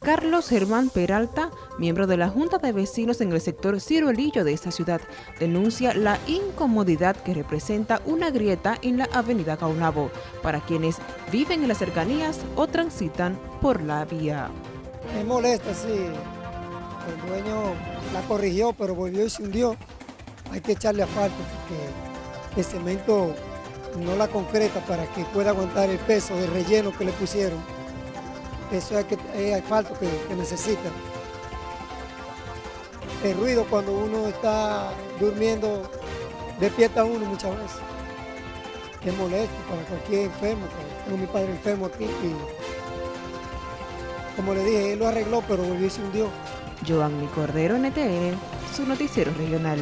Carlos Germán Peralta, miembro de la Junta de Vecinos en el sector Ciruelillo de esta ciudad, denuncia la incomodidad que representa una grieta en la avenida Caunabo para quienes viven en las cercanías o transitan por la vía. Me molesta, sí. El dueño la corrigió, pero volvió y se hundió. Hay que echarle asfalto porque el cemento no la concreta para que pueda aguantar el peso del relleno que le pusieron. Eso es, que, es asfalto que, que necesita. El ruido cuando uno está durmiendo despierta uno muchas veces. Es molesto para cualquier enfermo. Tengo mi padre enfermo aquí y como le dije, él lo arregló pero volvió y se hundió. Joanny Cordero, NTN, su noticiero regional.